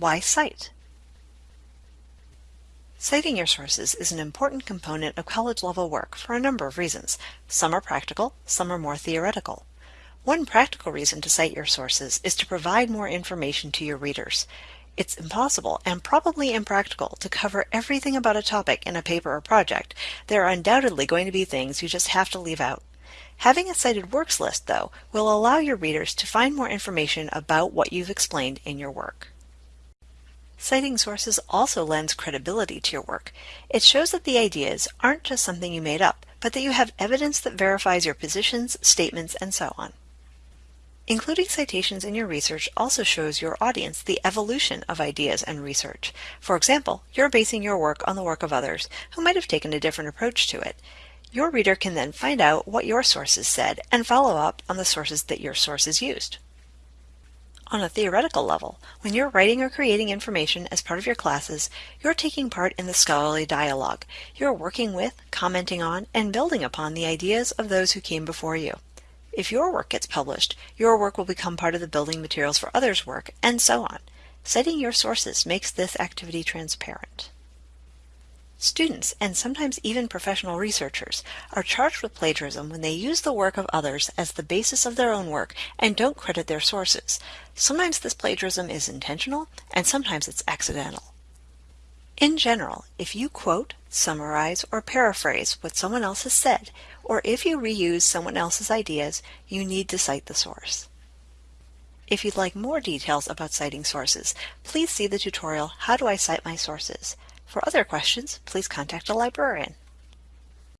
Why cite? Citing your sources is an important component of college-level work for a number of reasons. Some are practical, some are more theoretical. One practical reason to cite your sources is to provide more information to your readers. It's impossible and probably impractical to cover everything about a topic in a paper or project. There are undoubtedly going to be things you just have to leave out. Having a cited works list, though, will allow your readers to find more information about what you've explained in your work. Citing sources also lends credibility to your work. It shows that the ideas aren't just something you made up, but that you have evidence that verifies your positions, statements, and so on. Including citations in your research also shows your audience the evolution of ideas and research. For example, you're basing your work on the work of others who might have taken a different approach to it. Your reader can then find out what your sources said and follow up on the sources that your sources used. On a theoretical level, when you're writing or creating information as part of your classes, you're taking part in the scholarly dialogue. You're working with, commenting on, and building upon the ideas of those who came before you. If your work gets published, your work will become part of the building materials for others' work, and so on. Citing your sources makes this activity transparent. Students, and sometimes even professional researchers, are charged with plagiarism when they use the work of others as the basis of their own work and don't credit their sources. Sometimes this plagiarism is intentional, and sometimes it's accidental. In general, if you quote, summarize, or paraphrase what someone else has said, or if you reuse someone else's ideas, you need to cite the source. If you'd like more details about citing sources, please see the tutorial How Do I Cite My Sources? For other questions, please contact a librarian.